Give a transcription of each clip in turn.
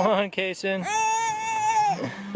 on, Kason.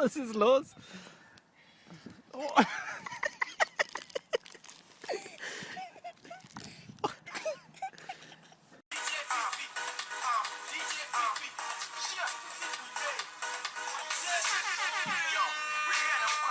Was ist los? Oh.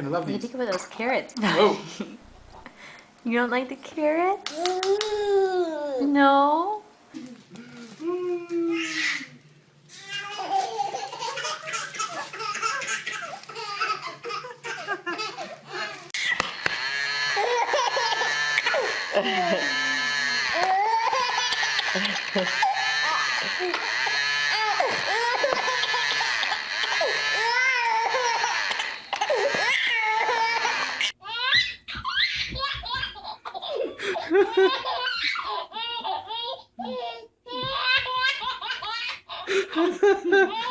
You're gonna love What do you think about those carrots? Whoa. you don't like the carrots? Mm.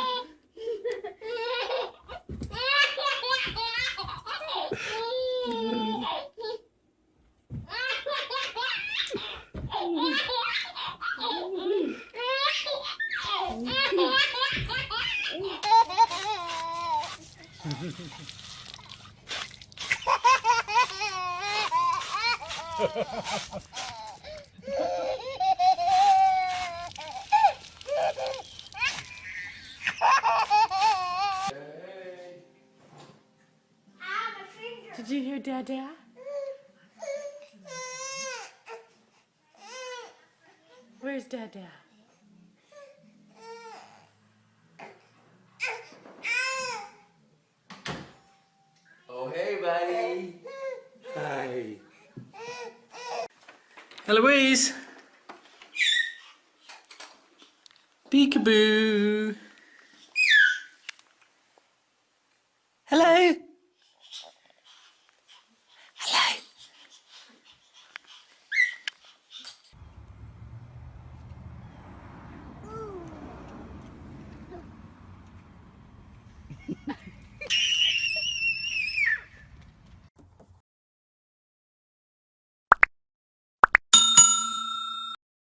No? Did you hear Dada? Where's Dada? Oh, hey, buddy. Hi. Eloise. Peekaboo. Hello.